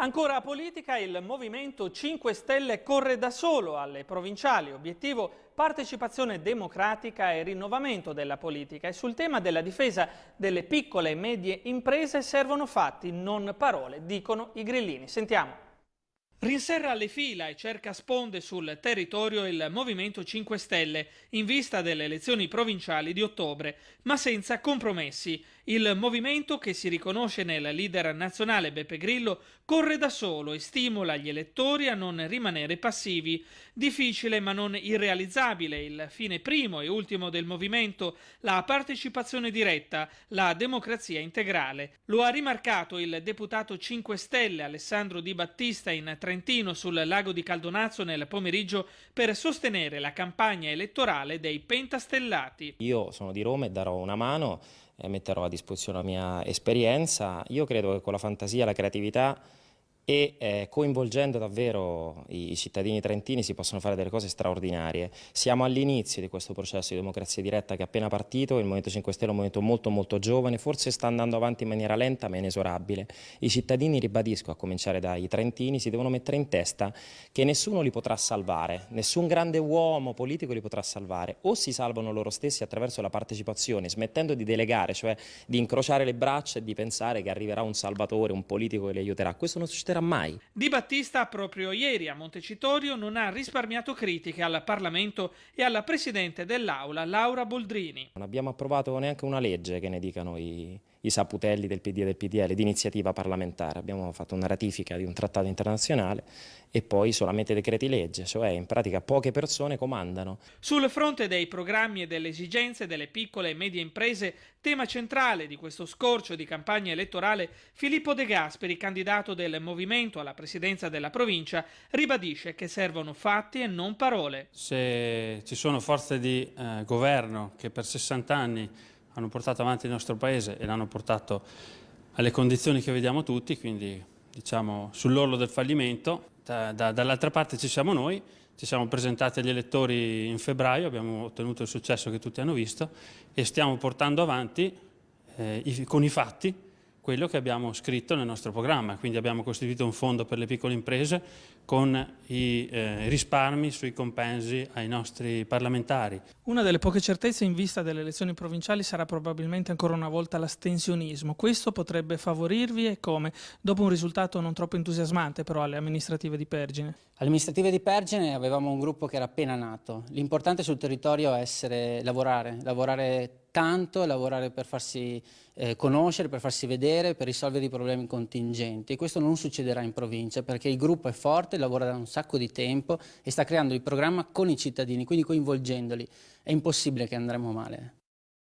Ancora politica, il Movimento 5 Stelle corre da solo alle provinciali, obiettivo partecipazione democratica e rinnovamento della politica e sul tema della difesa delle piccole e medie imprese servono fatti, non parole, dicono i grillini. Sentiamo. Rinserra le fila e cerca sponde sul territorio il Movimento 5 Stelle in vista delle elezioni provinciali di ottobre, ma senza compromessi. Il movimento, che si riconosce nel leader nazionale Beppe Grillo, corre da solo e stimola gli elettori a non rimanere passivi. Difficile ma non irrealizzabile il fine primo e ultimo del movimento, la partecipazione diretta, la democrazia integrale. Lo ha rimarcato il deputato 5 Stelle Alessandro Di Battista in Trentino sul lago di Caldonazzo nel pomeriggio per sostenere la campagna elettorale dei pentastellati. Io sono di Roma e darò una mano, e metterò a disposizione la mia esperienza. Io credo che con la fantasia, la creatività e eh, coinvolgendo davvero i, i, cittadini trentini si possono fare delle cose straordinarie. Siamo all'inizio di questo processo di democrazia diretta che è appena partito, il Movimento 5 Stelle è un movimento molto molto giovane, forse sta andando avanti in maniera lenta ma inesorabile. I cittadini, ribadisco, a cominciare dai trentini, si devono mettere in testa che nessuno li potrà salvare, nessun grande uomo politico li potrà salvare, o si salvano loro stessi attraverso la partecipazione, smettendo di delegare, cioè di incrociare le braccia e di pensare che arriverà un salvatore, un politico che li aiuterà. Questo non succederà succederà mai. Di Battista proprio ieri a Montecitorio non ha risparmiato critiche al Parlamento e alla Presidente dell'Aula Laura Boldrini. Non abbiamo approvato neanche una legge che ne dicano i, i saputelli del PD e del PDL di iniziativa parlamentare. Abbiamo fatto una ratifica di un trattato internazionale e poi solamente decreti legge, cioè in pratica poche persone comandano. Sul fronte dei programmi e delle esigenze delle piccole e medie imprese, tema centrale di questo scorcio di campagna elettorale, Filippo De Gasperi, candidato del Movimento alla presidenza della provincia, ribadisce che servono fatti e non parole. Se ci sono forze di eh, governo che per 60 anni hanno portato avanti il nostro Paese e l'hanno portato alle condizioni che vediamo tutti, quindi diciamo sull'orlo del fallimento. Da, da, dall'altra parte ci siamo noi, ci siamo presentati agli elettori in febbraio, abbiamo ottenuto il successo che tutti hanno visto e stiamo portando avanti eh, i, con i fatti quello che abbiamo scritto nel nostro programma, quindi abbiamo costituito un fondo per le piccole imprese con i eh, risparmi sui compensi ai nostri parlamentari. Una delle poche certezze in vista delle elezioni provinciali sarà probabilmente ancora una volta l'astensionismo. Questo potrebbe favorirvi e come? Dopo un risultato non troppo entusiasmante però alle amministrative di Pergine. Alle amministrative di Pergine avevamo un gruppo che era appena nato. L'importante sul territorio è essere, lavorare, lavorare tanto, lavorare per farsi eh, conoscere, per farsi vedere, per risolvere i problemi contingenti. E questo non succederà in provincia perché il gruppo è forte, lavora da un sacco di tempo e sta creando il programma con i cittadini, quindi coinvolgendoli. È impossibile che andremo male.